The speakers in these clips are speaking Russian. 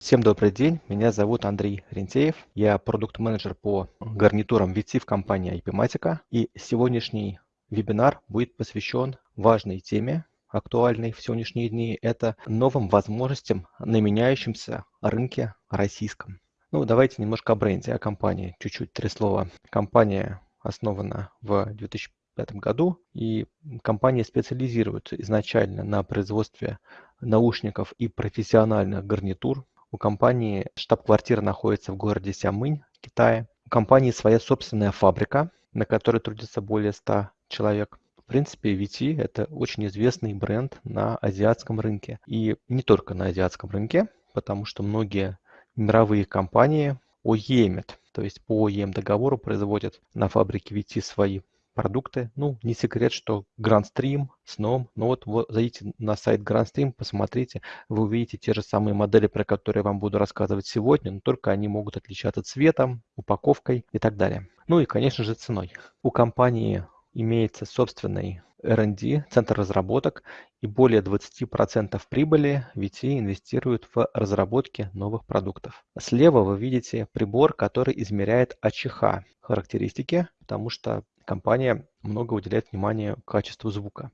Всем добрый день, меня зовут Андрей Рентеев, я продукт-менеджер по гарнитурам VT в компании IPmatica, и сегодняшний вебинар будет посвящен важной теме, актуальной в сегодняшние дни, это новым возможностям на меняющемся рынке российском. Ну, давайте немножко о бренде, о компании, чуть-чуть три слова. Компания основана в 2005 году, и компания специализируется изначально на производстве наушников и профессиональных гарнитур у компании штаб-квартира находится в городе Сямынь, Китае. У компании своя собственная фабрика, на которой трудится более 100 человек. В принципе, VT – это очень известный бренд на азиатском рынке. И не только на азиатском рынке, потому что многие мировые компании OEM, то есть по OEM договору производят на фабрике VT свои продукты. Ну, не секрет, что Grandstream, Snom, ну вот, вот зайдите на сайт Grandstream, посмотрите, вы увидите те же самые модели, про которые я вам буду рассказывать сегодня, но только они могут отличаться цветом, упаковкой и так далее. Ну и, конечно же, ценой. У компании имеется собственный R&D, центр разработок, и более 20% прибыли VT инвестирует в разработки новых продуктов. Слева вы видите прибор, который измеряет АЧХ характеристики, потому что компания много уделяет внимания качеству звука.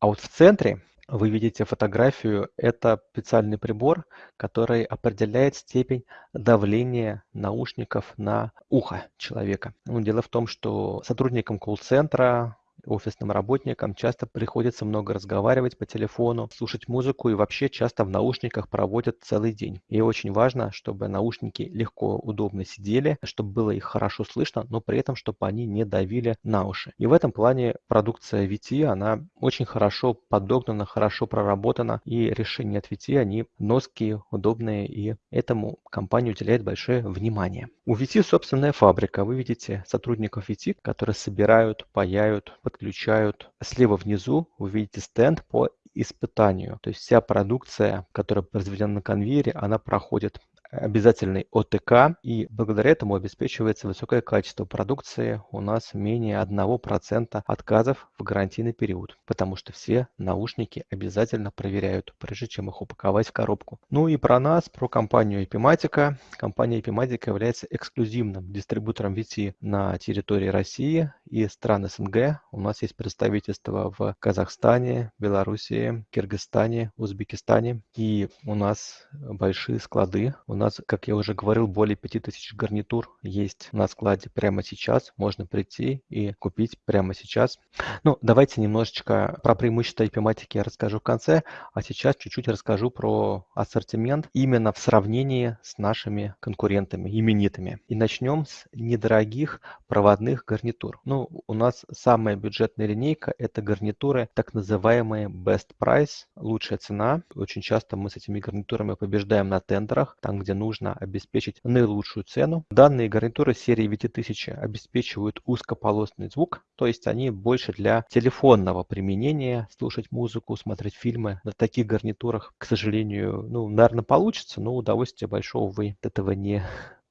А вот в центре вы видите фотографию. Это специальный прибор, который определяет степень давления наушников на ухо человека. Ну, дело в том, что сотрудникам колл-центра, офисным работникам часто приходится много разговаривать по телефону, слушать музыку и вообще часто в наушниках проводят целый день. И очень важно, чтобы наушники легко, удобно сидели, чтобы было их хорошо слышно, но при этом, чтобы они не давили на уши. И в этом плане продукция VT, она очень хорошо подогнана, хорошо проработана, и решения от VT, они ноские, удобные, и этому компания уделяет большое внимание. У VT собственная фабрика. Вы видите сотрудников VT, которые собирают, паяют, подключают. Слева внизу вы видите стенд по испытанию. То есть вся продукция, которая произведена на конвейере, она проходит обязательный ОТК, и благодаря этому обеспечивается высокое качество продукции. У нас менее 1% отказов в гарантийный период, потому что все наушники обязательно проверяют, прежде чем их упаковать в коробку. Ну и про нас, про компанию Epimatica. Компания Epimatica является эксклюзивным дистрибутором VT на территории России и стран СНГ. У нас есть представительство в Казахстане, Белоруссии, Киргизстане, Узбекистане. И у нас большие склады. У нас нас, как я уже говорил, более 5000 гарнитур есть на складе прямо сейчас. Можно прийти и купить прямо сейчас. Ну, давайте немножечко про преимущества IP-матики я расскажу в конце, а сейчас чуть-чуть расскажу про ассортимент именно в сравнении с нашими конкурентами, именитыми. И начнем с недорогих проводных гарнитур. Ну, у нас самая бюджетная линейка – это гарнитуры, так называемые Best Price, лучшая цена. Очень часто мы с этими гарнитурами побеждаем на тендерах, там, где нужно обеспечить наилучшую цену. Данные гарнитуры серии VT1000 обеспечивают узкополосный звук, то есть они больше для телефонного применения, слушать музыку, смотреть фильмы. На таких гарнитурах, к сожалению, ну, наверное, получится, но удовольствия большого вы от этого не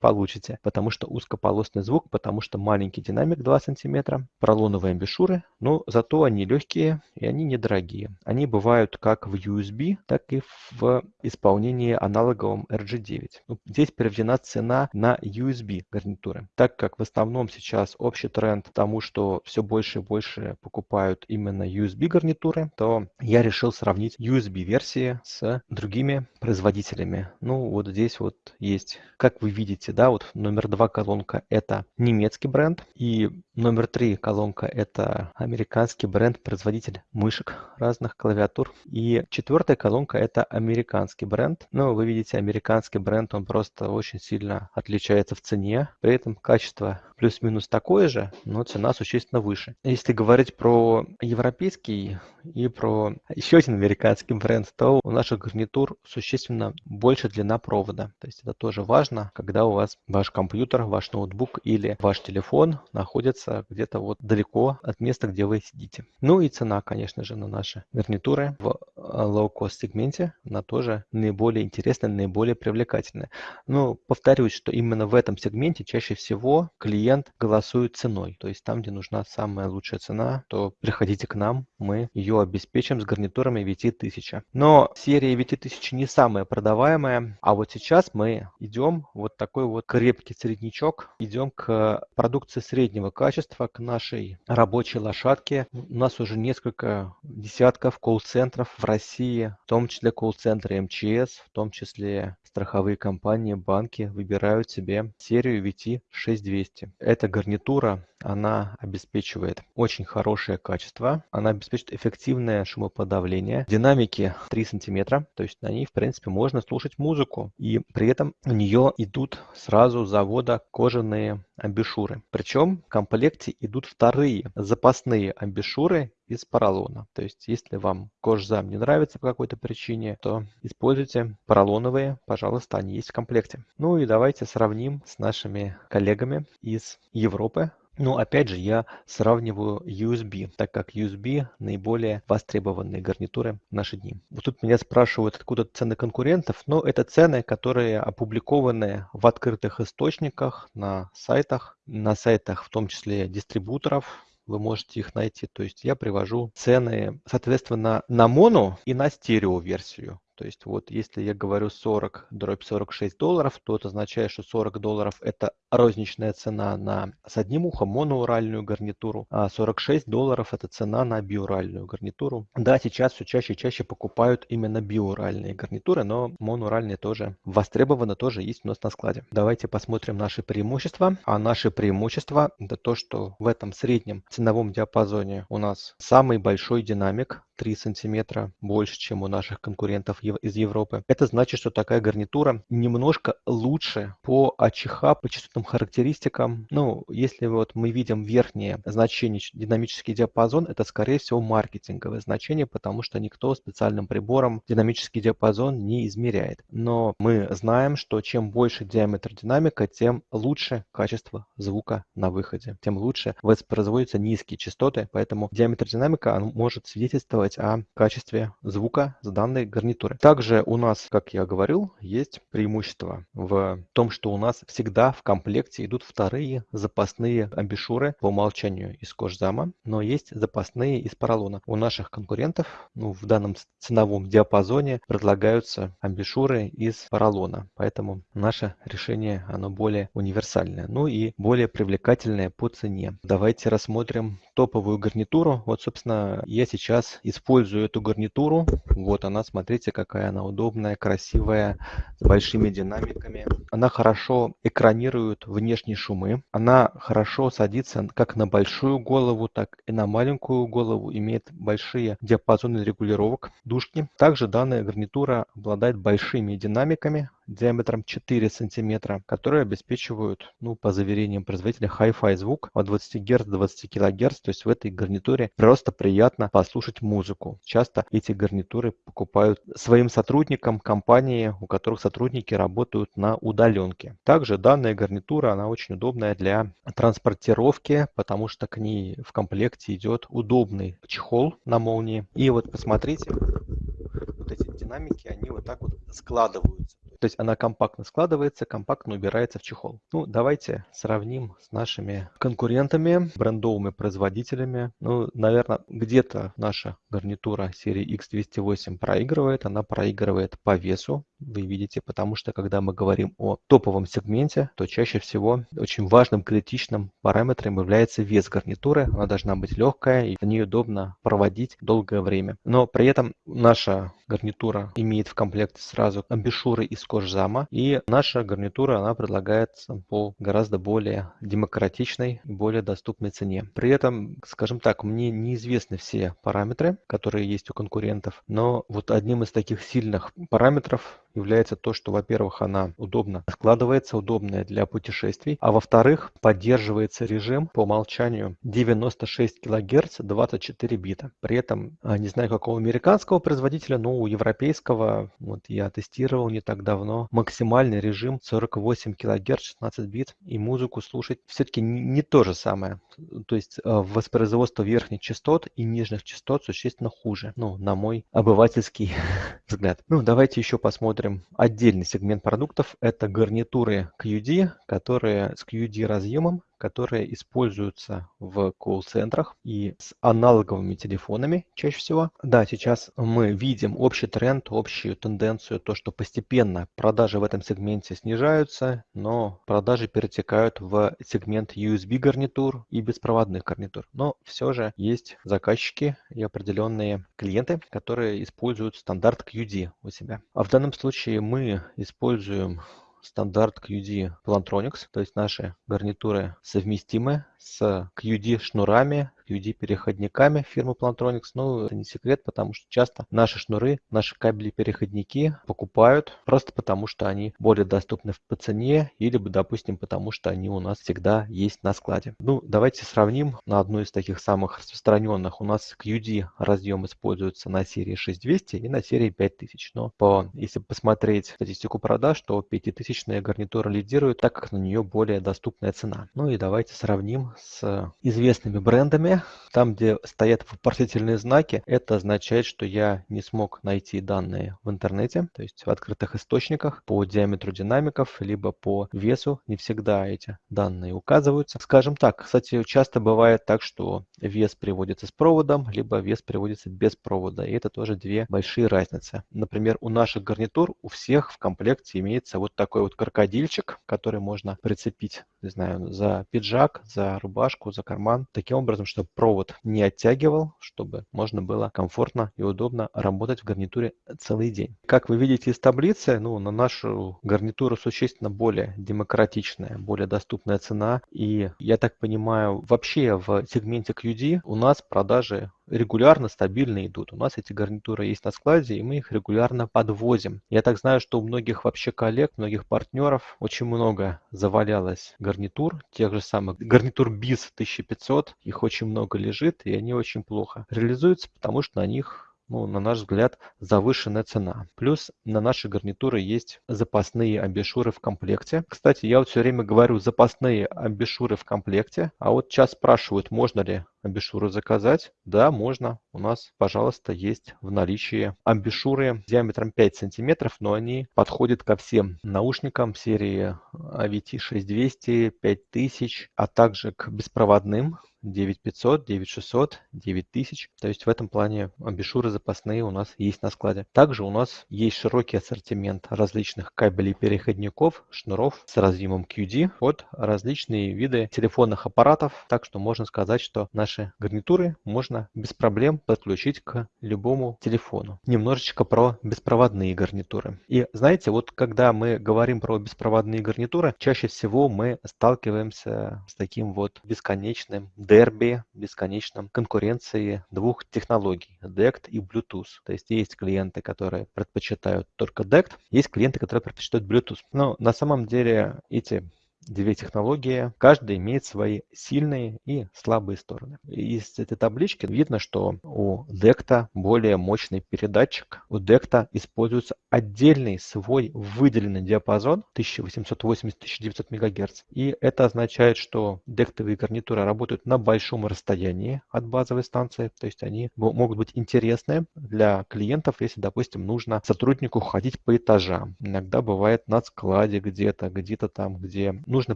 получите, потому что узкополосный звук, потому что маленький динамик 2 см, пролоновые амбушюры, но зато они легкие и они недорогие. Они бывают как в USB, так и в исполнении аналоговом RG9. Ну, здесь приведена цена на USB гарнитуры, так как в основном сейчас общий тренд тому, что все больше и больше покупают именно USB гарнитуры, то я решил сравнить USB версии с другими производителями. Ну вот здесь вот есть, как вы видите, да, вот номер два колонка это немецкий бренд, и номер три колонка это американский бренд, производитель мышек разных клавиатур, и четвертая колонка это американский бренд. Ну, вы видите, американский бренд, он просто очень сильно отличается в цене, при этом качество плюс-минус такое же, но цена существенно выше. Если говорить про европейский и про еще один американский бренд, то у наших гарнитур существенно больше длина провода. То есть это тоже важно, когда у вас ваш компьютер, ваш ноутбук или ваш телефон находится где-то вот далеко от места, где вы сидите. Ну и цена, конечно же, на наши гарнитуры в low-cost сегменте, она тоже наиболее интересная, наиболее привлекательная. Но повторюсь, что именно в этом сегменте чаще всего клиент голосует ценой. То есть там, где нужна самая лучшая цена, то приходите к нам, мы ее обеспечим с гарнитурами VT1000. Но серия VT1000 не самая продаваемая, а вот сейчас мы идем вот такой вот крепкий среднячок, идем к продукции среднего качества, к нашей рабочей лошадке. У нас уже несколько десятков колл-центров в России, в том числе колл-центры МЧС, в том числе страховые компании, банки выбирают себе серию VT6200. Эта гарнитура, она обеспечивает очень хорошее качество, она обеспечивает эффективное шумоподавление, динамики 3 сантиметра, то есть на ней, в принципе, можно слушать музыку, и при этом у нее идут сразу с завода кожаные амбушюры. Причем в комплекте идут вторые запасные амбушюры из поролона. То есть, если вам кожзам не нравится по какой-то причине, то используйте поролоновые, пожалуйста, они есть в комплекте. Ну и давайте сравним с нашими коллегами из Европы. Ну, опять же, я сравниваю USB, так как USB наиболее востребованные гарнитуры в наши дни. Вот тут меня спрашивают, откуда цены конкурентов, но это цены, которые опубликованы в открытых источниках на сайтах, на сайтах в том числе дистрибуторов, вы можете их найти. То есть я привожу цены, соответственно, на моно и на стерео версию. То есть вот если я говорю 40 дробь 46 долларов, то это означает, что 40 долларов это розничная цена на с одним ухом моноуральную гарнитуру, а 46 долларов это цена на биуральную гарнитуру. Да, сейчас все чаще и чаще покупают именно биуральные гарнитуры, но моноуральные тоже востребованы, тоже есть у нас на складе. Давайте посмотрим наши преимущества. А наши преимущества это то, что в этом среднем ценовом диапазоне у нас самый большой динамик 3 сантиметра больше, чем у наших конкурентов из Европы. Это значит, что такая гарнитура немножко лучше по АЧХ, по частотным характеристикам. Ну, если вот мы видим верхнее значение, динамический диапазон, это скорее всего маркетинговое значение, потому что никто специальным прибором динамический диапазон не измеряет. Но мы знаем, что чем больше диаметр динамика, тем лучше качество звука на выходе, тем лучше воспроизводятся низкие частоты, поэтому диаметр динамика может свидетельствовать о качестве звука с данной гарнитуры процедуры. Также у нас, как я говорил, есть преимущество в том, что у нас всегда в комплекте идут вторые запасные амбишуры по умолчанию из кожзама, но есть запасные из поролона. У наших конкурентов ну, в данном ценовом диапазоне предлагаются амбишуры из поролона, поэтому наше решение оно более универсальное, ну и более привлекательное по цене. Давайте рассмотрим топовую гарнитуру. Вот, собственно, я сейчас использую эту гарнитуру. Вот она, смотрите, как какая она удобная, красивая, с большими динамиками. Она хорошо экранирует внешние шумы. Она хорошо садится как на большую голову, так и на маленькую голову. Имеет большие диапазоны регулировок дужки. Также данная гарнитура обладает большими динамиками диаметром 4 сантиметра, которые обеспечивают, ну, по заверениям производителя, Hi-Fi звук от 20 Гц до 20 кГц. То есть в этой гарнитуре просто приятно послушать музыку. Часто эти гарнитуры покупают своим сотрудникам компании, у которых сотрудники работают на удаленке. Также данная гарнитура, она очень удобная для транспортировки, потому что к ней в комплекте идет удобный чехол на молнии. И вот посмотрите, вот эти динамики, они вот так вот складываются. То есть она компактно складывается, компактно убирается в чехол. Ну, давайте сравним с нашими конкурентами, брендовыми производителями. Ну, наверное, где-то наша гарнитура серии X208 проигрывает. Она проигрывает по весу, вы видите, потому что когда мы говорим о топовом сегменте, то чаще всего очень важным критичным параметром является вес гарнитуры. Она должна быть легкая и в ней удобно проводить долгое время. Но при этом наша гарнитура имеет в комплекте сразу амбушюры из кожзама. И наша гарнитура, она предлагается по гораздо более демократичной и более доступной цене. При этом, скажем так, мне неизвестны все параметры, которые есть у конкурентов, но вот одним из таких сильных параметров является то, что, во-первых, она удобно складывается, удобная для путешествий, а во-вторых, поддерживается режим по умолчанию 96 кГц 24 бита. При этом, а, не знаю какого американского производителя, но у европейского, вот я тестировал не так давно, максимальный режим 48 кГц 16 бит, и музыку слушать все-таки не то же самое. То есть а, воспроизводство верхних частот и нижних частот существенно хуже, ну, на мой обывательский взгляд. Ну, давайте еще посмотрим отдельный сегмент продуктов. Это гарнитуры QD, которые с QD разъемом которые используются в колл-центрах и с аналоговыми телефонами чаще всего. Да, сейчас мы видим общий тренд, общую тенденцию, то, что постепенно продажи в этом сегменте снижаются, но продажи перетекают в сегмент USB гарнитур и беспроводных гарнитур. Но все же есть заказчики и определенные клиенты, которые используют стандарт QD у себя. А в данном случае мы используем стандарт QD Plantronics, то есть наши гарнитуры совместимы с QD шнурами, QD-переходниками фирмы Plantronics. Ну, это не секрет, потому что часто наши шнуры, наши кабели-переходники покупают просто потому, что они более доступны по цене или, допустим, потому что они у нас всегда есть на складе. Ну, давайте сравним на одну из таких самых распространенных. У нас QD разъем используется на серии 6200 и на серии 5000. Но по, если посмотреть статистику продаж, то 5000 гарнитура лидирует, так как на нее более доступная цена. Ну и давайте сравним с известными брендами. Там, где стоят вопросительные знаки, это означает, что я не смог найти данные в интернете, то есть в открытых источниках по диаметру динамиков, либо по весу. Не всегда эти данные указываются. Скажем так, кстати, часто бывает так, что вес приводится с проводом, либо вес приводится без провода. И это тоже две большие разницы. Например, у наших гарнитур у всех в комплекте имеется вот такой вот крокодильчик, который можно прицепить, не знаю, за пиджак, за рубашку, за карман, таким образом, чтобы провод не оттягивал, чтобы можно было комфортно и удобно работать в гарнитуре целый день. Как вы видите из таблицы, ну, на нашу гарнитуру существенно более демократичная, более доступная цена. И я так понимаю, вообще в сегменте QD у нас продажи регулярно, стабильно идут. У нас эти гарнитуры есть на складе, и мы их регулярно подвозим. Я так знаю, что у многих вообще коллег, многих партнеров очень много завалялось гарнитур, тех же самых гарнитур BIS 1500, их очень много лежит, и они очень плохо реализуются, потому что на них ну, на наш взгляд, завышенная цена. Плюс на наши гарнитуры есть запасные амбишуры в комплекте. Кстати, я вот все время говорю запасные амбишуры в комплекте, а вот сейчас спрашивают, можно ли амбишуры заказать. Да, можно. У нас, пожалуйста, есть в наличии амбишуры диаметром 5 сантиметров, но они подходят ко всем наушникам серии AVT 6200, 5000, а также к беспроводным 9500, 9600, 9000. То есть в этом плане амбишуры запасные у нас есть на складе. Также у нас есть широкий ассортимент различных кабелей переходников, шнуров с разъемом QD под различные виды телефонных аппаратов. Так что можно сказать, что наши гарнитуры можно без проблем подключить к любому телефону. Немножечко про беспроводные гарнитуры. И знаете, вот когда мы говорим про беспроводные гарнитуры, чаще всего мы сталкиваемся с таким вот бесконечным дерби бесконечном конкуренции двух технологий DECT и Bluetooth. То есть есть клиенты, которые предпочитают только DECT, есть клиенты, которые предпочитают Bluetooth. Но на самом деле эти две технологии, каждая имеет свои сильные и слабые стороны. Из этой таблички видно, что у DECTA более мощный передатчик. У DECTA используется отдельный свой выделенный диапазон 1880-1900 МГц. И это означает, что дектовые гарнитуры работают на большом расстоянии от базовой станции. То есть они могут быть интересны для клиентов, если, допустим, нужно сотруднику ходить по этажам. Иногда бывает на складе где-то, где-то там, где нужно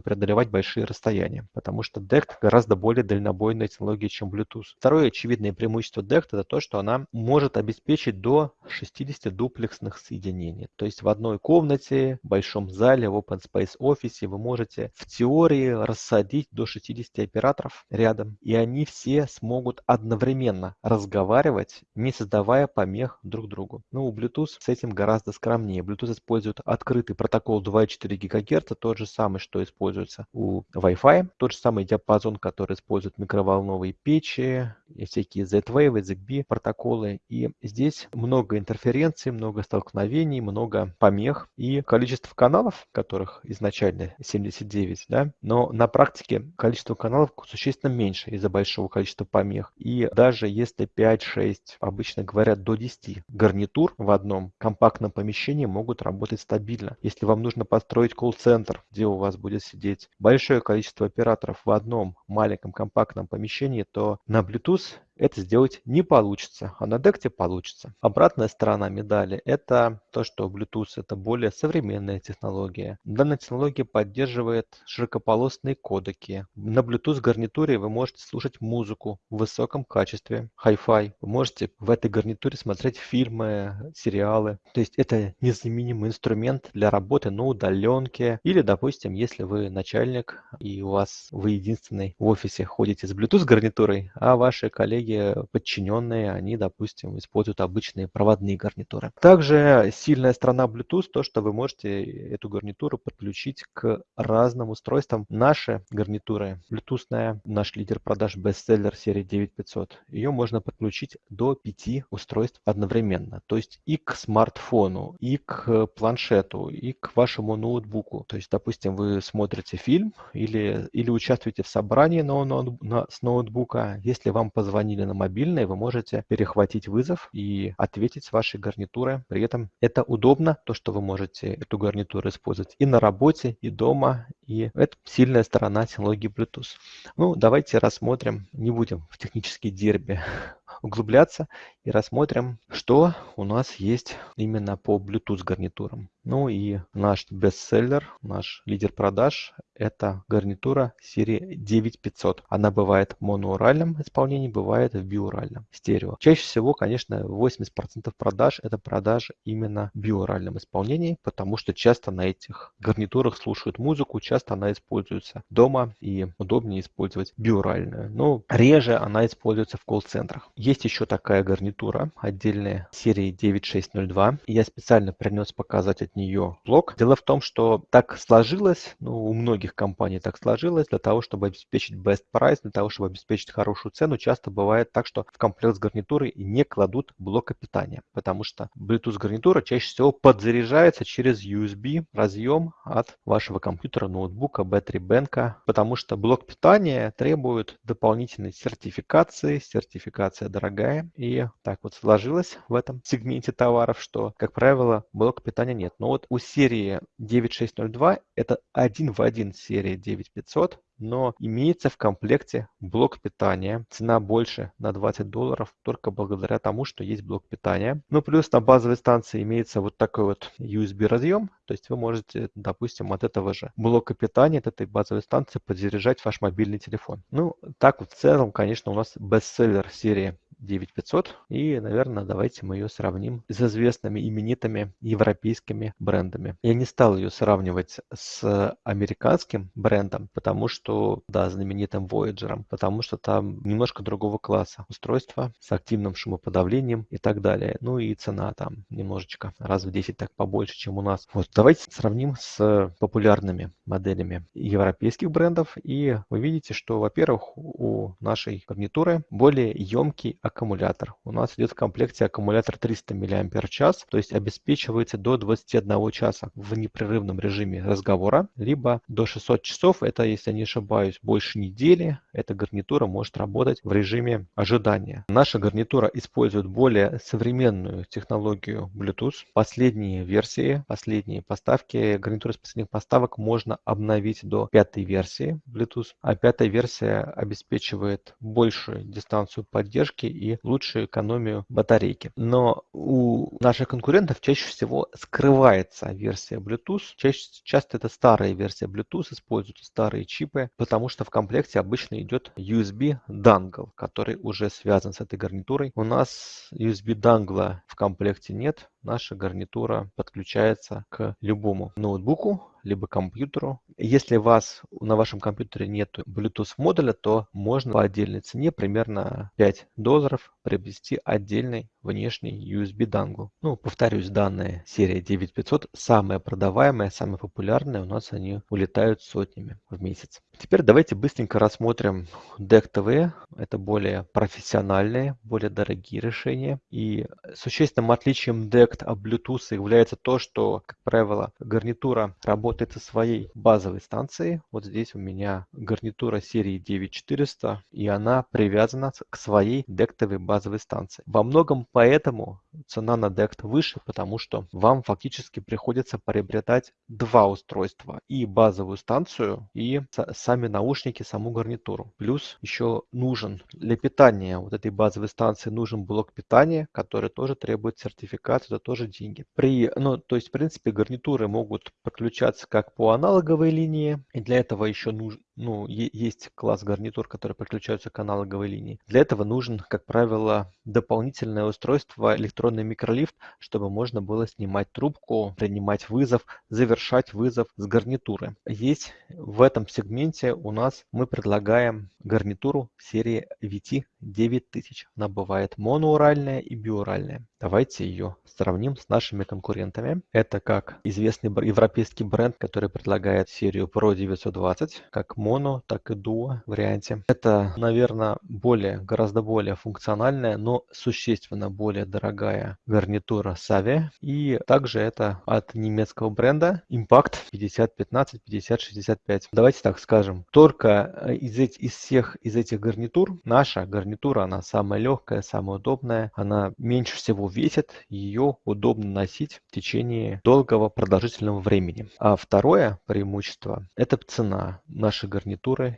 преодолевать большие расстояния, потому что DECT гораздо более дальнобойная технология, чем Bluetooth. Второе очевидное преимущество DECT это то, что она может обеспечить до 60 дуплексных соединений. То есть в одной комнате, в большом зале, в open space офисе вы можете в теории рассадить до 60 операторов рядом, и они все смогут одновременно разговаривать, не создавая помех друг другу. Ну, у Bluetooth с этим гораздо скромнее. Bluetooth использует открытый протокол 2,4 ГГц, тот же самый, что используется у Wi-Fi. Тот же самый диапазон, который используют микроволновые печи всякие Z-Wave, ZigBee протоколы. И здесь много интерференций, много столкновений, много помех и количество каналов, которых изначально 79, да, но на практике количество каналов существенно меньше из-за большого количества помех. И даже если 5-6, обычно говорят до 10 гарнитур в одном компактном помещении могут работать стабильно. Если вам нужно построить колл-центр, где у вас будет сидеть большое количество операторов в одном маленьком компактном помещении, то на Bluetooth use это сделать не получится, а на DECT получится. Обратная сторона медали – это то, что Bluetooth – это более современная технология. Данная технология поддерживает широкополосные кодеки. На Bluetooth гарнитуре вы можете слушать музыку в высоком качестве, Hi-Fi. Вы можете в этой гарнитуре смотреть фильмы, сериалы. То есть это незаменимый инструмент для работы на удаленке. Или, допустим, если вы начальник и у вас вы единственный в офисе ходите с Bluetooth гарнитурой, а ваши коллеги многие подчиненные, они, допустим, используют обычные проводные гарнитуры. Также сильная сторона Bluetooth то, что вы можете эту гарнитуру подключить к разным устройствам. Наши гарнитуры, Bluetoothная, наш лидер продаж бестселлер серии 9500, ее можно подключить до 5 устройств одновременно. То есть и к смартфону, и к планшету, и к вашему ноутбуку. То есть, допустим, вы смотрите фильм или, или участвуете в собрании на, на, на, с ноутбука. Если вам позвонили или на мобильной, вы можете перехватить вызов и ответить с вашей гарнитуры. При этом это удобно, то, что вы можете эту гарнитуру использовать и на работе, и дома, и это сильная сторона технологии Bluetooth. Ну, давайте рассмотрим, не будем в технические дерби углубляться и рассмотрим, что у нас есть именно по Bluetooth гарнитурам. Ну и наш бестселлер, наш лидер продаж – это гарнитура серии 9500. Она бывает в моноуральном исполнении, бывает в биуральном, стерео. Чаще всего, конечно, 80% продаж – это продажи именно в биуральном исполнении, потому что часто на этих гарнитурах слушают музыку, часто она используется дома и удобнее использовать биуральную. Но реже она используется в колл-центрах. Есть еще такая гарнитура отдельная серии 9602. Я специально принес показать от нее блок. Дело в том, что так сложилось, ну, у многих компаний так сложилось, для того, чтобы обеспечить best price, для того, чтобы обеспечить хорошую цену, часто бывает так, что в комплект с гарнитурой не кладут блока питания, потому что Bluetooth гарнитура чаще всего подзаряжается через USB разъем от вашего компьютера, ноутбука, battery bank, потому что блок питания требует дополнительной сертификации, сертификация дорогая, и так вот сложилось в этом сегменте товаров, что, как правило, блока питания нет. Но вот у серии 9602 это один в один серия 9500, но имеется в комплекте блок питания. Цена больше на 20 долларов только благодаря тому, что есть блок питания. Ну, плюс на базовой станции имеется вот такой вот USB разъем, то есть вы можете, допустим, от этого же блока питания, от этой базовой станции подзаряжать ваш мобильный телефон. Ну, так вот в целом, конечно, у нас бестселлер серии 9500. И, наверное, давайте мы ее сравним с известными именитыми европейскими брендами. Я не стал ее сравнивать с американским брендом, потому что, да, знаменитым Voyager, потому что там немножко другого класса устройства с активным шумоподавлением и так далее. Ну и цена там немножечко раз в 10 так побольше, чем у нас. Вот давайте сравним с популярными моделями европейских брендов. И вы видите, что, во-первых, у нашей гарнитуры более емкий аккумулятор. У нас идет в комплекте аккумулятор 300 мАч, то есть обеспечивается до 21 часа в непрерывном режиме разговора, либо до 600 часов, это, если не ошибаюсь, больше недели, эта гарнитура может работать в режиме ожидания. Наша гарнитура использует более современную технологию Bluetooth. Последние версии, последние поставки, гарнитуры с последних поставок можно обновить до пятой версии Bluetooth, а пятая версия обеспечивает большую дистанцию поддержки и лучшую экономию батарейки. Но у наших конкурентов чаще всего скрывается версия Bluetooth. Чаще, часто это старая версия Bluetooth, используются старые чипы, потому что в комплекте обычно идет USB дангл, который уже связан с этой гарнитурой. У нас USB дангла в комплекте нет, наша гарнитура подключается к любому ноутбуку, либо компьютеру. Если у вас на вашем компьютере нет Bluetooth модуля, то можно по отдельной цене, примерно 5 долларов, приобрести отдельный внешний USB дангл. Ну, повторюсь, данная серия 9500 самая продаваемая, самая популярная. У нас они улетают сотнями в месяц. Теперь давайте быстренько рассмотрим DEC TV. Это более профессиональные, более дорогие решения. И существенным отличием DECT от Bluetooth является то, что, как правило, гарнитура работает со своей базовой станцией. Вот здесь у меня гарнитура серии 9400, и она привязана к своей DECT TV базовой станции. Во многом поэтому цена на DECT выше, потому что вам фактически приходится приобретать два устройства. И базовую станцию, и сами наушники, саму гарнитуру. Плюс еще нужен для питания вот этой базовой станции нужен блок питания, который тоже требует сертификат, это тоже деньги. При, ну, то есть, в принципе, гарнитуры могут подключаться как по аналоговой линии, и для этого еще нужно, ну, есть класс гарнитур, которые подключаются к аналоговой линии. Для этого нужен, как правило, дополнительное устройство электронный микролифт, чтобы можно было снимать трубку, принимать вызов, завершать вызов с гарнитуры. Есть в этом сегменте у нас мы предлагаем гарнитуру серии VT 9000. Она бывает моноуральная и биуральная. Давайте ее сравним с нашими конкурентами. Это как известный европейский бренд, который предлагает серию Pro 920, как моно, так и дуо варианте. Это, наверное, более, гораздо более функциональная, но существенно более дорогая гарнитура Savia. И также это от немецкого бренда Impact 5015, 5065. Давайте так скажем, только э, из, этих, из всех из этих гарнитур наша гарнитура, она самая легкая, самая удобная, она меньше всего весит, ее удобно носить в течение долгого продолжительного времени. А второе преимущество – это цена. Наши гарнитуры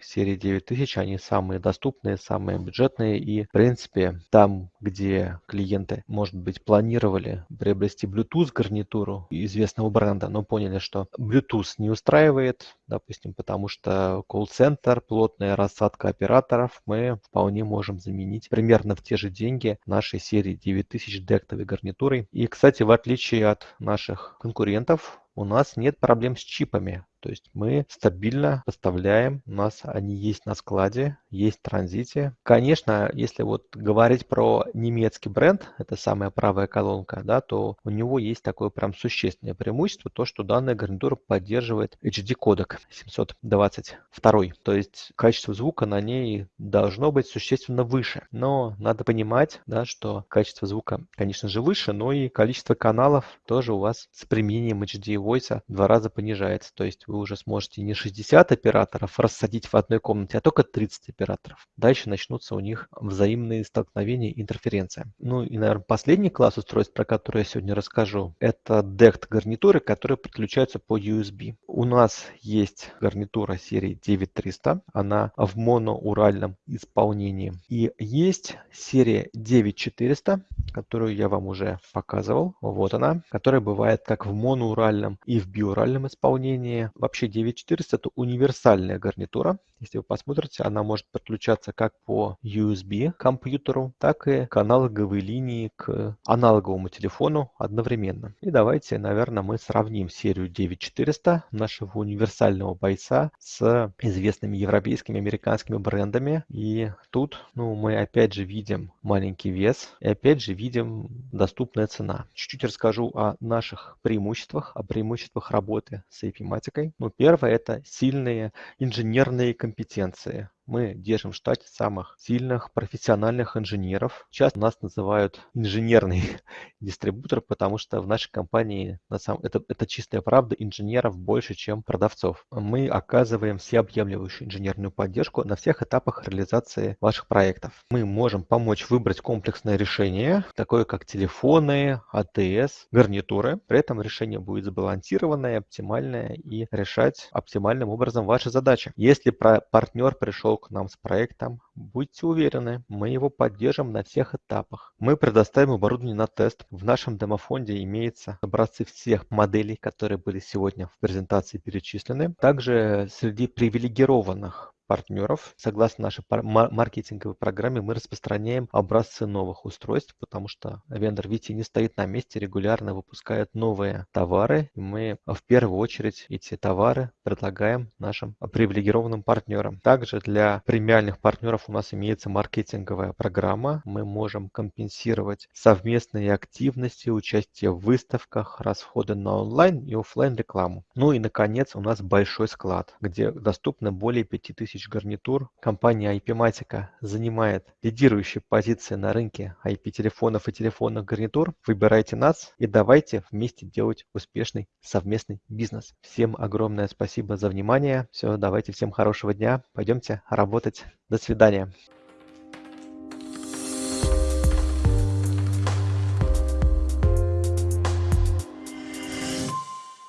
серии 9000, они самые доступные, самые бюджетные и, в принципе, там, где клиенты, может быть, планировали приобрести Bluetooth гарнитуру известного бренда, но поняли, что Bluetooth не устраивает, допустим, потому что колл-центр, плотная рассадка операторов, мы вполне можем заменить примерно в те же деньги нашей серии 9000 дектовой гарнитурой. И, кстати, в отличие от наших конкурентов, у нас нет проблем с чипами. То есть мы стабильно поставляем, у нас они есть на складе, есть в транзите. Конечно, если вот говорить про немецкий бренд, это самая правая колонка, да, то у него есть такое прям существенное преимущество, то, что данная гарнитура поддерживает HD кодек 722. То есть качество звука на ней должно быть существенно выше. Но надо понимать, да, что качество звука, конечно же, выше, но и количество каналов тоже у вас с применением HD Voice в два раза понижается. То есть вы уже сможете не 60 операторов рассадить в одной комнате, а только 30 операторов. Дальше начнутся у них взаимные столкновения и интерференция. Ну и, наверное, последний класс устройств, про который я сегодня расскажу, это DECT гарнитуры, которые подключаются по USB. У нас есть гарнитура серии 9300, она в моноуральном исполнении. И есть серия 9400, которую я вам уже показывал. Вот она, которая бывает как в моноуральном и в биуральном исполнении. Вообще 9400 это универсальная гарнитура. Если вы посмотрите, она может подключаться как по USB компьютеру, так и к аналоговой линии к аналоговому телефону одновременно. И давайте, наверное, мы сравним серию 9400 нашего универсального бойца с известными европейскими, американскими брендами. И тут ну, мы опять же видим маленький вес и опять же видим доступная цена. Чуть-чуть расскажу о наших преимуществах, о преимуществах работы с IP-матикой. Ну, первое – это сильные инженерные компетенции компетенции мы держим в штате самых сильных профессиональных инженеров. Часто нас называют инженерный дистрибутор, потому что в нашей компании, на самом, это, это чистая правда, инженеров больше, чем продавцов. Мы оказываем всеобъемлющую инженерную поддержку на всех этапах реализации ваших проектов. Мы можем помочь выбрать комплексное решение, такое как телефоны, АТС, гарнитуры. При этом решение будет сбалансированное, оптимальное и решать оптимальным образом ваши задачи. Если партнер пришел к нам с проектом, будьте уверены, мы его поддержим на всех этапах. Мы предоставим оборудование на тест. В нашем демофонде имеются образцы всех моделей, которые были сегодня в презентации перечислены. Также среди привилегированных партнеров. Согласно нашей маркетинговой программе мы распространяем образцы новых устройств, потому что вендор Вити не стоит на месте, регулярно выпускает новые товары. Мы в первую очередь эти товары предлагаем нашим привилегированным партнерам. Также для премиальных партнеров у нас имеется маркетинговая программа. Мы можем компенсировать совместные активности, участие в выставках, расходы на онлайн и офлайн рекламу. Ну и наконец у нас большой склад, где доступно более 5000 гарнитур. Компания IP-Matica занимает лидирующие позиции на рынке IP-телефонов и телефонных гарнитур. Выбирайте нас и давайте вместе делать успешный совместный бизнес. Всем огромное спасибо за внимание. Все, давайте всем хорошего дня. Пойдемте работать. До свидания.